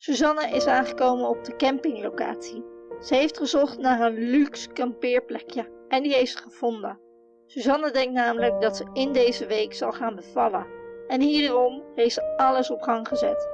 Suzanne is aangekomen op de campinglocatie. Ze heeft gezocht naar een luxe kampeerplekje en die heeft ze gevonden. Suzanne denkt namelijk dat ze in deze week zal gaan bevallen. En hierom heeft ze alles op gang gezet.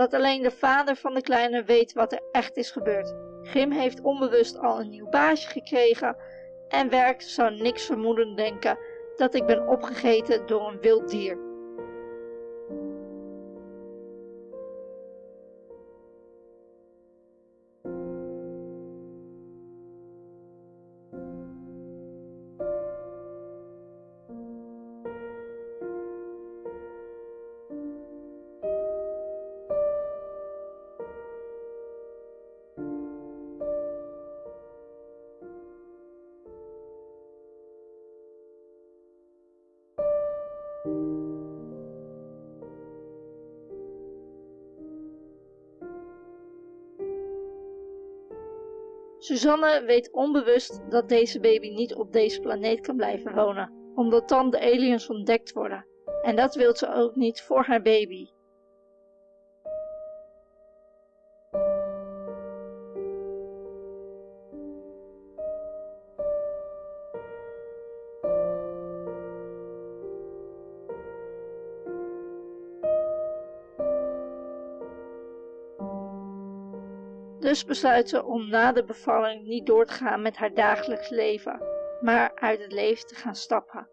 Dat alleen de vader van de kleine weet wat er echt is gebeurd. Grim heeft onbewust al een nieuw baasje gekregen en werk zou niks vermoeden denken dat ik ben opgegeten door een wild dier. Suzanne weet onbewust dat deze baby niet op deze planeet kan blijven wonen, omdat dan de aliens ontdekt worden. En dat wil ze ook niet voor haar baby. Dus besluit ze om na de bevalling niet door te gaan met haar dagelijks leven, maar uit het leven te gaan stappen.